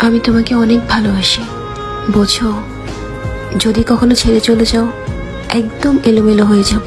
আমি তোমাকে অনেক ভালোবাসি। বোঝো যদি কখনো ছেড়ে চলে যাও একদম এলোমেলো হয়ে যাব।